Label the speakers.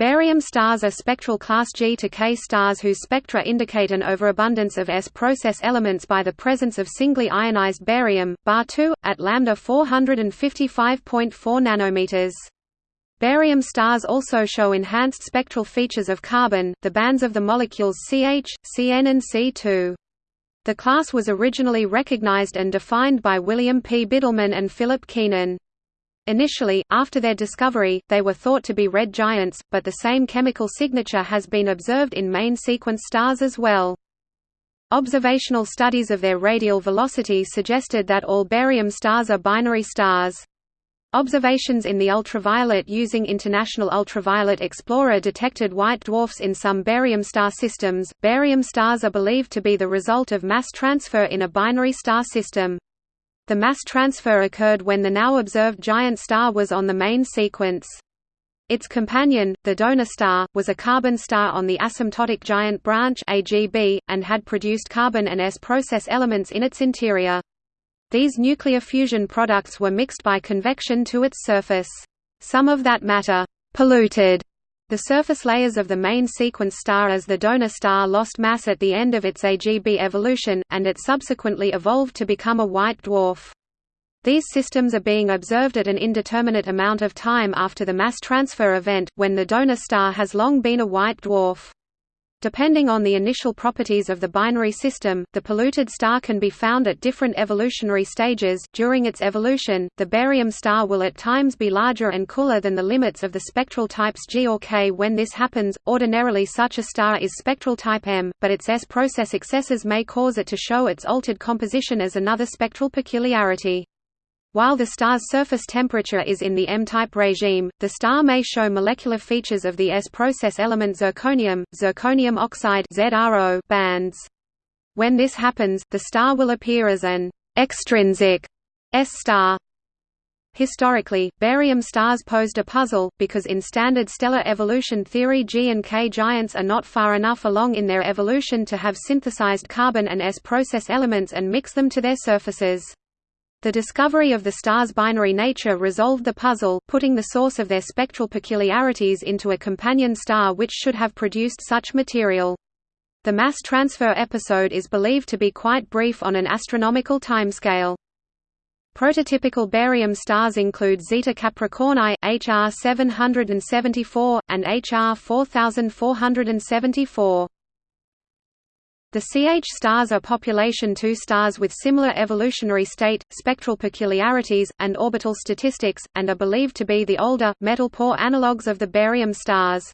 Speaker 1: Barium stars are spectral class G to K stars whose spectra indicate an overabundance of S process elements by the presence of singly ionized barium, bar 2, at lambda 455.4 nanometers. Barium stars also show enhanced spectral features of carbon, the bands of the molecules CH, CN and C2. The class was originally recognized and defined by William P. Bidelman and Philip Keenan. Initially, after their discovery, they were thought to be red giants, but the same chemical signature has been observed in main sequence stars as well. Observational studies of their radial velocity suggested that all barium stars are binary stars. Observations in the ultraviolet using International Ultraviolet Explorer detected white dwarfs in some barium star systems. Barium stars are believed to be the result of mass transfer in a binary star system. The mass transfer occurred when the now observed giant star was on the main sequence. Its companion, the donor star, was a carbon star on the asymptotic giant branch AGB, and had produced carbon and S process elements in its interior. These nuclear fusion products were mixed by convection to its surface. Some of that matter polluted the surface layers of the main sequence star as the donor star lost mass at the end of its AGB evolution, and it subsequently evolved to become a white dwarf. These systems are being observed at an indeterminate amount of time after the mass transfer event, when the donor star has long been a white dwarf. Depending on the initial properties of the binary system, the polluted star can be found at different evolutionary stages. During its evolution, the barium star will at times be larger and cooler than the limits of the spectral types G or K. When this happens, ordinarily such a star is spectral type M, but its S process excesses may cause it to show its altered composition as another spectral peculiarity. While the star's surface temperature is in the M-type regime, the star may show molecular features of the S-process element zirconium, zirconium oxide bands. When this happens, the star will appear as an extrinsic S-star. Historically, barium stars posed a puzzle, because in standard stellar evolution theory G and K giants are not far enough along in their evolution to have synthesized carbon and S process elements and mix them to their surfaces. The discovery of the star's binary nature resolved the puzzle, putting the source of their spectral peculiarities into a companion star which should have produced such material. The mass transfer episode is believed to be quite brief on an astronomical timescale. Prototypical barium stars include Zeta Capricorni HR 774 and HR 4474. The CH stars are population II stars with similar evolutionary state, spectral peculiarities, and orbital statistics, and are believed to be the older, metal-poor analogues of the barium stars.